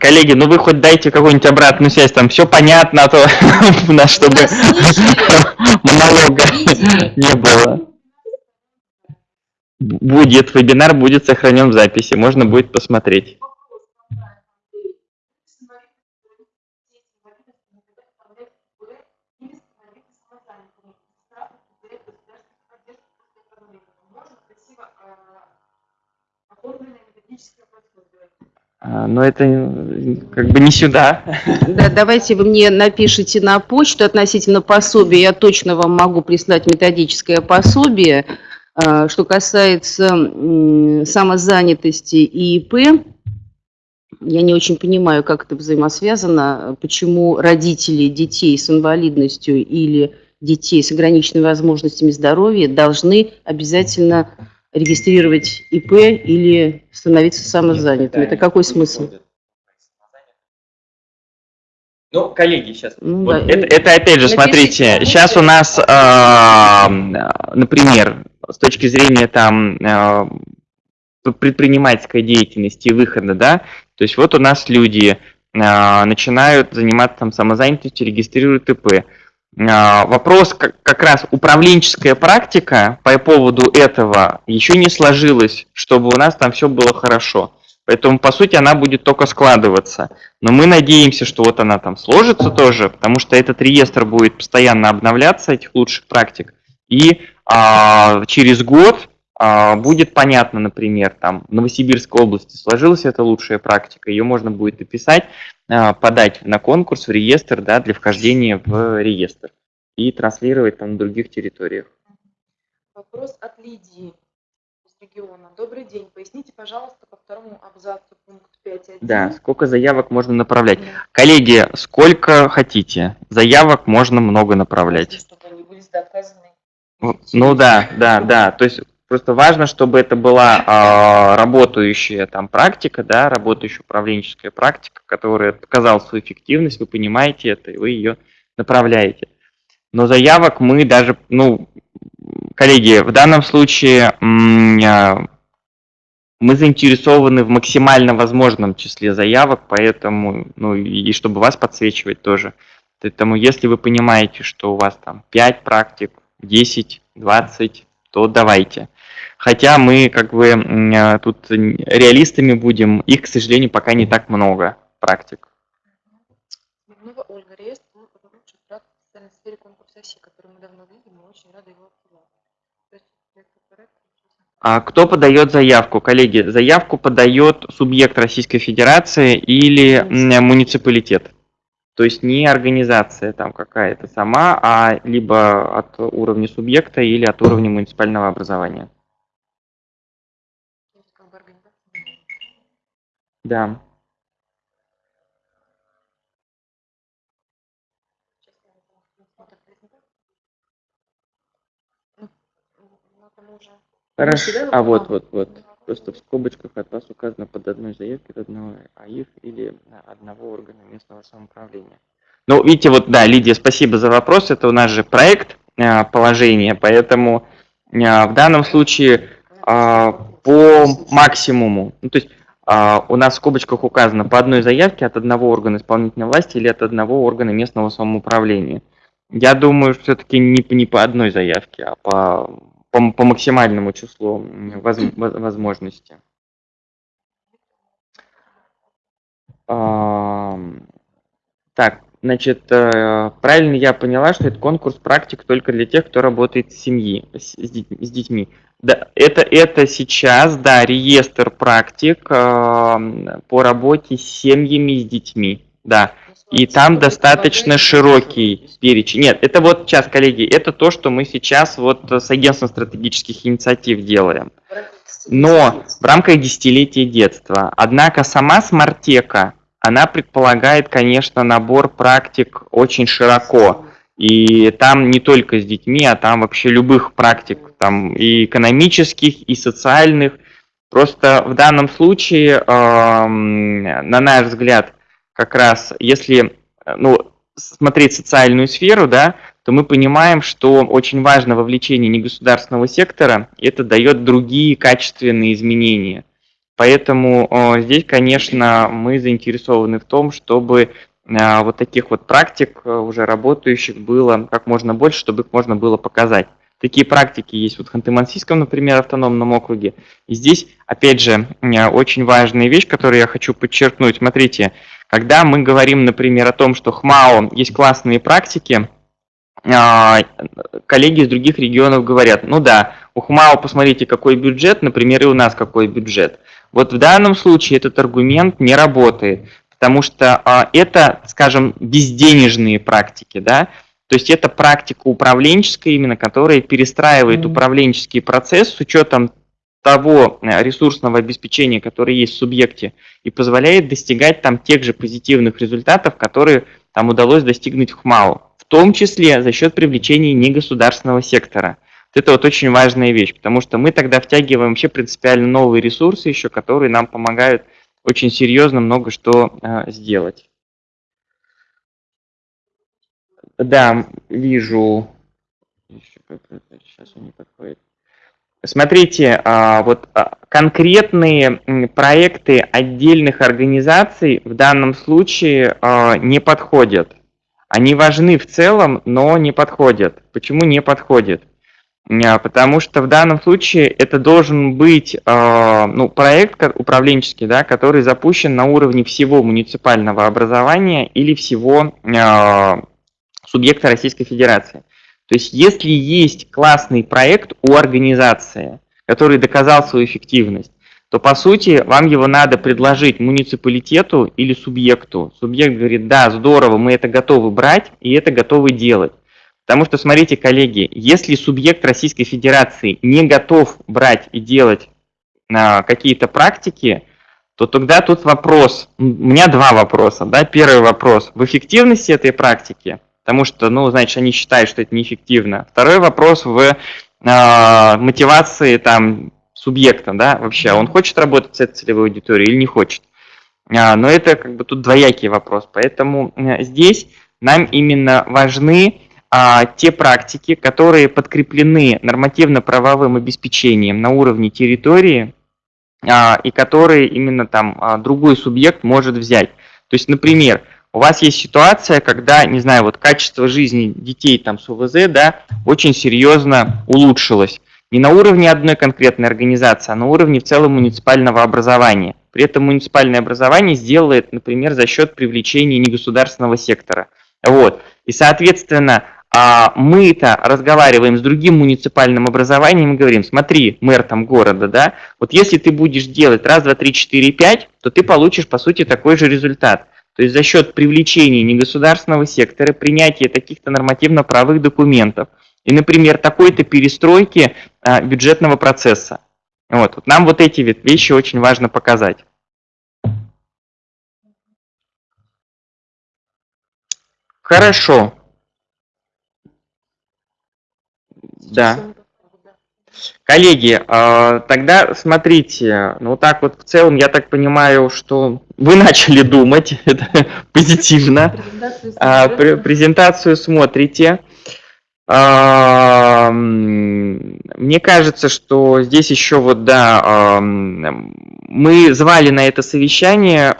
коллеги, ну вы хоть дайте какую-нибудь обратную связь, там все понятно, а то у нас, чтобы монолога не было. Будет, вебинар будет сохранен в записи, можно будет посмотреть. Но это как бы не сюда. Да, давайте вы мне напишите на почту относительно пособия. Я точно вам могу прислать методическое пособие. А, что касается самозанятости и ИП, я не очень понимаю, как это взаимосвязано, почему родители детей с инвалидностью или детей с ограниченными возможностями здоровья должны обязательно регистрировать ИП или становиться самозанятым. Это какой смысл? Ну, коллеги, сейчас. Ну, вот да. это, это опять же, Напишите, смотрите, сейчас у нас, э, например, с точки зрения там э, предпринимательской деятельности и выхода, да, то есть вот у нас люди э, начинают заниматься там самозанятостью, регистрируют ИП. А, вопрос, как, раз управленческая практика по поводу этого еще не сложилась, чтобы у нас там все было хорошо. Поэтому, по сути, она будет только складываться. Но мы надеемся, что вот она там сложится тоже, потому что этот реестр будет постоянно обновляться, этих лучших практик. И а, через год будет понятно, например, там в Новосибирской области сложилась эта лучшая практика, ее можно будет описать, а, подать на конкурс, в реестр, да, для вхождения в реестр и транслировать там на других территориях. Вопрос от Лидии из региона. Добрый день. Поясните, пожалуйста, по второму абзацу пункт 5.1. Да, сколько заявок можно направлять. Да. Коллеги, сколько хотите. Заявок можно много направлять. Чтобы они были доказаны. Ну да, да, да. То есть Просто важно, чтобы это была э, работающая там практика, да, работающая управленческая практика, которая показала свою эффективность, вы понимаете это, и вы ее направляете. Но заявок мы даже, ну, коллеги, в данном случае а, мы заинтересованы в максимально возможном числе заявок, поэтому, ну, и чтобы вас подсвечивать тоже. Поэтому если вы понимаете, что у вас там 5 практик, 10, 20, то давайте. Хотя мы как бы э, тут реалистами будем, их, к сожалению, пока не так много практик. Смирнова Ольга, реестр лучших практик в социальной сфере конкурса ОСИ, который мы давно видим, мы очень рады его а кто подает заявку? Коллеги, заявку подает субъект Российской Федерации или муниципалитет. То есть не организация там какая-то сама, а либо от уровня субъекта или от уровня муниципального образования. Да. Хорошо. А вот, вот, вот. Просто в скобочках от вас указано под одной заявкой одного АИФ или одного органа местного самоуправления. Ну, видите, вот, да, Лидия, спасибо за вопрос. Это у нас же проект э, положения, поэтому э, в данном случае э, по максимуму, ну, то есть а, у нас в скобочках указано по одной заявке от одного органа исполнительной власти или от одного органа местного самоуправления. Я думаю, все-таки не, не по одной заявке, а по, по, по максимальному числу воз, возможностей. А, так, значит, э, правильно я поняла, что это конкурс практик только для тех, кто работает в семье, с, с детьми. Да, это, это сейчас, да, реестр практик э, по работе с семьями, с детьми, да. И там достаточно широкий перечень. Нет, это вот сейчас, коллеги, это то, что мы сейчас вот с агентством стратегических инициатив делаем. Но в рамках десятилетия детства. Однако сама смартека, она предполагает, конечно, набор практик очень широко. И там не только с детьми, а там вообще любых практик, там и экономических, и социальных. Просто в данном случае, э, на наш взгляд, как раз если ну, смотреть социальную сферу, да, то мы понимаем, что очень важно вовлечение негосударственного сектора, и это дает другие качественные изменения. Поэтому э, здесь, конечно, мы заинтересованы в том, чтобы э, вот таких вот практик э, уже работающих было как можно больше, чтобы их можно было показать. Такие практики есть вот в Ханты-Мансийском, например, автономном округе. И здесь, опять же, очень важная вещь, которую я хочу подчеркнуть. Смотрите, когда мы говорим, например, о том, что ХМАО есть классные практики, а, коллеги из других регионов говорят, ну да, у ХМАО посмотрите, какой бюджет, например, и у нас какой бюджет. Вот в данном случае этот аргумент не работает, потому что а, это, скажем, безденежные практики, да, то есть это практика управленческая именно, которая перестраивает mm -hmm. управленческий процесс с учетом того э, ресурсного обеспечения, которое есть в субъекте, и позволяет достигать там тех же позитивных результатов, которые там удалось достигнуть в ХМАО, в том числе за счет привлечения негосударственного сектора. Вот это вот очень важная вещь, потому что мы тогда втягиваем вообще принципиально новые ресурсы еще, которые нам помогают очень серьезно много что э, сделать. Да, вижу. Сейчас не подходит. Смотрите, а, вот а, конкретные проекты отдельных организаций в данном случае а, не подходят. Они важны в целом, но не подходят. Почему не подходят? Потому что в данном случае это должен быть ну, проект управленческий, да, который запущен на уровне всего муниципального образования или всего субъекта Российской Федерации. То есть если есть классный проект у организации, который доказал свою эффективность, то по сути вам его надо предложить муниципалитету или субъекту. Субъект говорит, да, здорово, мы это готовы брать и это готовы делать. Потому что, смотрите, коллеги, если субъект Российской Федерации не готов брать и делать а, какие-то практики, то тогда тут вопрос, у меня два вопроса. Да? Первый вопрос, в эффективности этой практики – потому что, ну, значит, они считают, что это неэффективно. Второй вопрос в э, мотивации там субъекта, да, вообще, он хочет работать с этой целевой аудиторией или не хочет. А, но это как бы тут двоякий вопрос, поэтому э, здесь нам именно важны а, те практики, которые подкреплены нормативно-правовым обеспечением на уровне территории а, и которые именно там а, другой субъект может взять. То есть, например, у вас есть ситуация, когда, не знаю, вот качество жизни детей там с УВЗ, да, очень серьезно улучшилось. Не на уровне одной конкретной организации, а на уровне в целом муниципального образования. При этом муниципальное образование сделает, например, за счет привлечения негосударственного сектора. Вот. И, соответственно, а, мы-то разговариваем с другим муниципальным образованием и говорим, смотри, мэр там города, да, вот если ты будешь делать раз, два, три, четыре, пять, то ты получишь, по сути, такой же результат. То есть за счет привлечения негосударственного сектора, принятия таких-то нормативно-правовых документов и, например, такой-то перестройки а, бюджетного процесса. Вот, вот нам вот эти вещи очень важно показать. Хорошо. Да. Коллеги, а, тогда смотрите, ну так вот в целом я так понимаю, что вы начали думать, это позитивно. Презентацию, а, смотрите. А, мне кажется, что здесь еще вот, да, мы звали на это совещание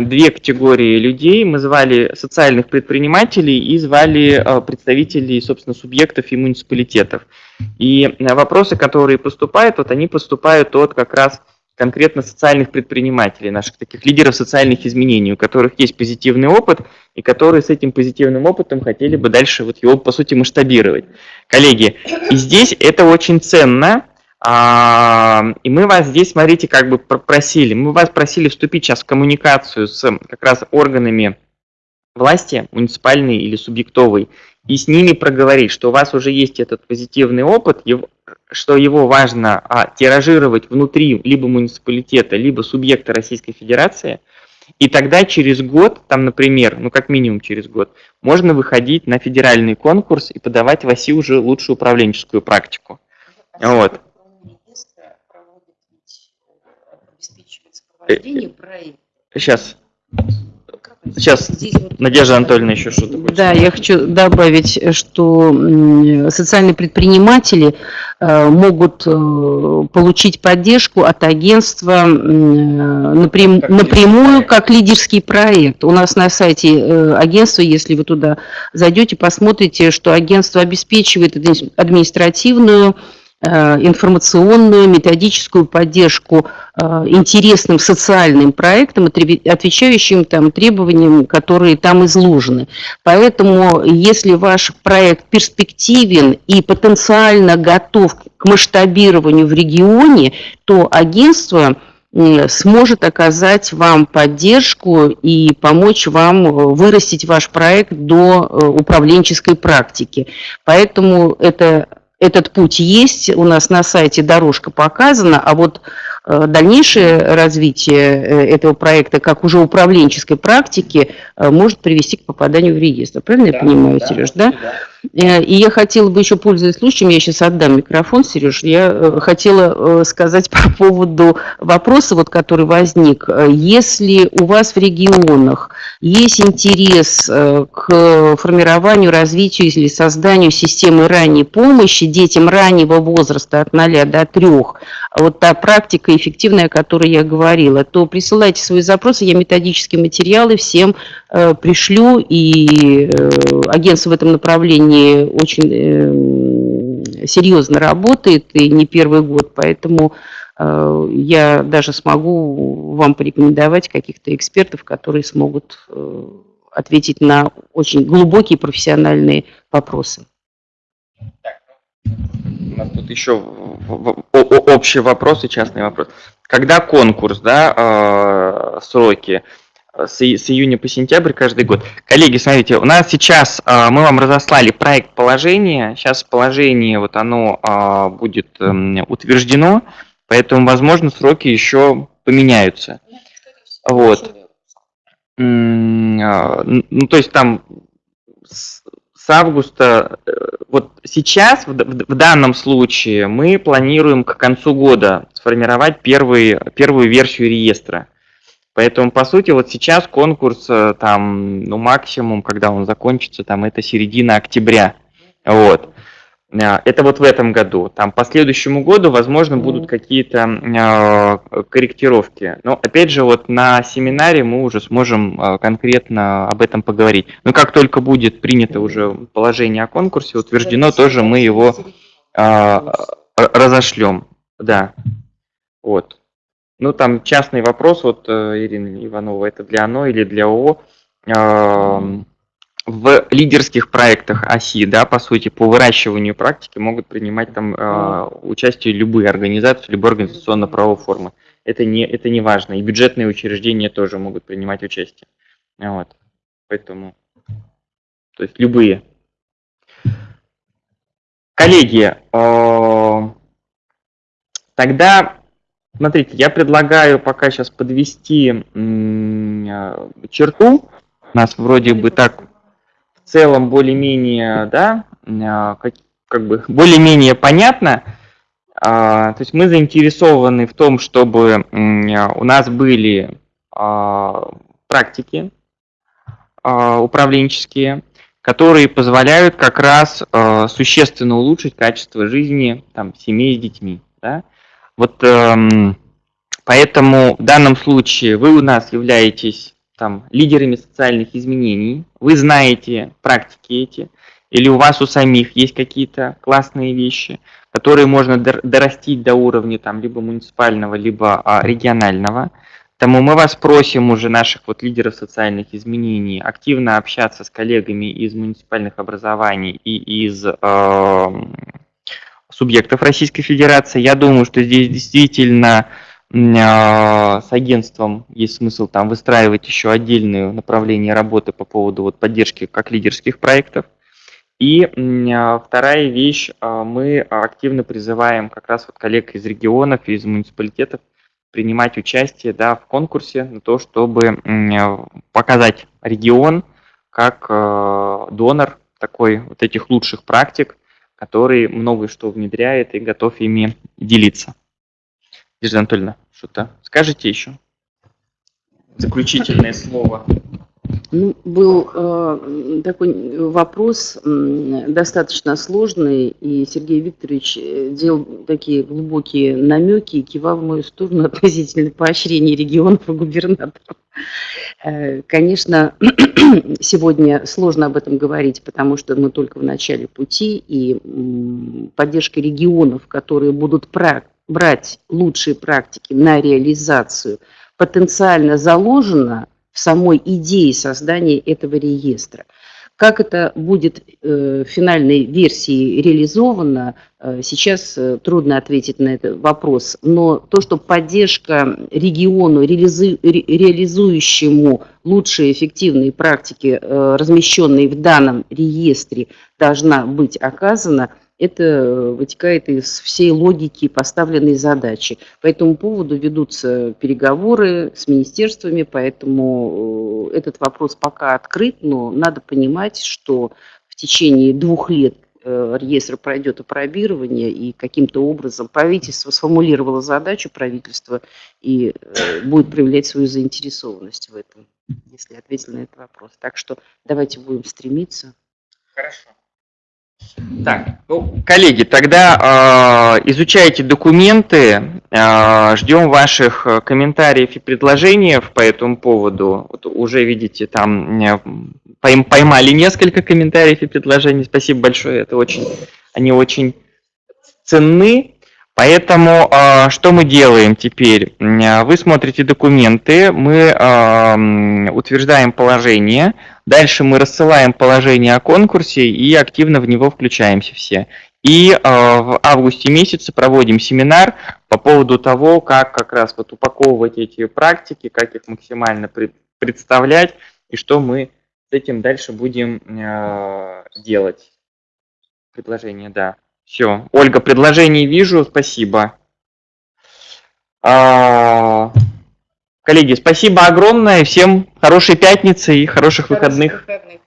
две категории людей. Мы звали социальных предпринимателей и звали представителей, собственно, субъектов и муниципалитетов. И вопросы, которые поступают, вот они поступают от как раз конкретно социальных предпринимателей, наших таких лидеров социальных изменений, у которых есть позитивный опыт, и которые с этим позитивным опытом хотели бы дальше вот его, по сути, масштабировать. Коллеги, и здесь это очень ценно, и мы вас здесь, смотрите, как бы просили, мы вас просили вступить сейчас в коммуникацию с как раз органами власти, муниципальной или субъектовой, и с ними проговорить, что у вас уже есть этот позитивный опыт, что его важно а, тиражировать внутри либо муниципалитета, либо субъекта Российской Федерации, и тогда через год, там, например, ну как минимум через год, можно выходить на федеральный конкурс и подавать в ОСИ уже лучшую управленческую практику. А вот. Сейчас. Сейчас Здесь вот- Надежда Анатольевна еще что-то хочет. Да, я хочу добавить, что социальные предприниматели э, могут э, получить поддержку от агентства м, напрям- Как напрямую лидерский как лидерский проект. У нас на сайте э, агентства, если вы туда зайдете, посмотрите, что агентство обеспечивает адми- административную э, информационную, методическую поддержку э, интересным социальным проектам, отвечающим там требованиям, которые там изложены. Поэтому, если ваш проект перспективен и потенциально готов к масштабированию в регионе, то агентство сможет оказать вам поддержку и помочь вам э, вырастить ваш проект до э, управленческой практики. Поэтому это, этот путь есть, у нас на сайте дорожка показана, а вот дальнейшее развитие э, этого проекта, как уже управленческой практики, э, может привести к попаданию в реестр. Правильно я понимаю, Сереж, да? Э, И я хотела бы еще, пользуясь случаем, я сейчас отдам микрофон, Сереж, я э, хотела э, сказать по поводу вопроса, вот, который возник. Э, Если у вас в регионах есть интерес э, к формированию, развитию или созданию системы ранней помощи детям раннего возраста от 0 до 3, вот та практика эффективная, о которой я говорила, то присылайте свои запросы, я методические материалы всем э, пришлю, и э, агентство в этом направлении очень э, серьезно работает, и не первый год, поэтому э, я даже смогу вам порекомендовать каких-то экспертов, которые смогут э, ответить на очень глубокие профессиональные вопросы. У нас тут еще общий вопрос и частный вопрос. Когда конкурс, да, э, сроки э, с, июня по сентябрь каждый год. Коллеги, смотрите, у нас сейчас э, мы вам разослали проект положения. Сейчас положение вот оно э, будет эм, утверждено, поэтому, возможно, сроки еще поменяются. Вот. А, Ну, то есть там с, августа, э, вот сейчас, в, в данном случае, мы планируем к концу года сформировать первый, первую версию реестра. Поэтому, по сути, вот сейчас конкурс, э, там, ну, максимум, когда он закончится, там, это середина октября. Вот. А, Это вот в этом году. Там по следующему году, возможно, будут какие-то э, корректировки. Но опять же, вот на семинаре мы уже сможем э, конкретно об этом поговорить. Но как только будет принято уже положение о конкурсе, утверждено, тоже мы его а, разошлем. Да. Вот. Ну, там частный вопрос, вот, э, Ирина Иванова, это для ОНО или для ООО. В лидерских проектах ОСИ, да, по сути, по выращиванию практики могут принимать там э, участие любые организации, любые организационно-правовые формы. Это не, это не важно. И бюджетные учреждения тоже могут принимать участие. Вот. Поэтому, то есть любые. Коллеги, э, тогда, смотрите, я предлагаю пока сейчас подвести э, черту. Нас вроде бы так целом более-менее, да, э, как, как бы более-менее понятно. А, То есть мы заинтересованы в том, чтобы у нас были а, практики а, управленческие, которые позволяют как раз существенно улучшить качество жизни там, семей с детьми. Да? Вот эм, поэтому в данном случае вы у нас являетесь там, лидерами социальных изменений, вы знаете практики эти, или у вас у самих есть какие-то классные вещи, которые можно дор- дорастить до уровня там, либо муниципального, либо а, регионального. Поэтому мы вас просим уже, наших вот лидеров социальных изменений, активно общаться с коллегами из муниципальных образований и из э, субъектов Российской Федерации. Я думаю, что здесь действительно с агентством есть смысл там выстраивать еще отдельное направление работы по поводу вот поддержки как лидерских проектов. И э, вторая вещь, э, мы активно призываем как раз вот коллег из регионов, из муниципалитетов принимать участие да, в конкурсе на то, чтобы показать регион как донор такой вот этих лучших практик, который многое что внедряет и готов ими делиться. Надежда Анатольевна, что-то скажете еще? Заключительное слово. Ну, был э, такой вопрос м, достаточно сложный, и Сергей Викторович э, делал такие глубокие намеки и кивал в мою сторону относительно поощрения регионов и губернаторов. Э, Конечно, сегодня сложно об этом говорить, потому что мы только в начале пути, и м, поддержка регионов, которые будут пра- брать лучшие практики на реализацию, потенциально заложена в самой идее создания этого реестра. Как это будет э, в финальной версии реализовано, э, сейчас э, трудно ответить на этот вопрос. Но то, что поддержка региону, реализу- ре- реализующему лучшие эффективные практики, размещенные в данном реестре, должна быть оказана, это вытекает из всей логики поставленной задачи. По этому поводу ведутся переговоры с министерствами, поэтому э, этот вопрос пока открыт, но надо понимать, что в течение двух лет э, реестр пройдет опробирование, и каким-то образом правительство сформулировало задачу правительства и э, будет проявлять свою заинтересованность в этом, если ответил на этот вопрос. Так что давайте будем стремиться. Хорошо. Так, ну, коллеги, тогда э, изучайте документы, э, ждем ваших э, комментариев и предложений по этому поводу. Вот уже видите, там э, пойм- поймали несколько комментариев и предложений. Спасибо большое, это очень, они очень ценны. Поэтому э, что мы делаем теперь? М, Вы смотрите документы, мы м, утверждаем положение, дальше мы рассылаем положение о конкурсе и активно в него включаемся все. И в августе месяце проводим семинар по поводу того, как как раз вот упаковывать эти практики, как их максимально пред- представлять и что мы с этим дальше будем делать. Предложение, да. Все. Ольга, предложений вижу, спасибо. А, Коллеги, спасибо огромное. Всем хорошей пятницы и хороших выходных. выходных.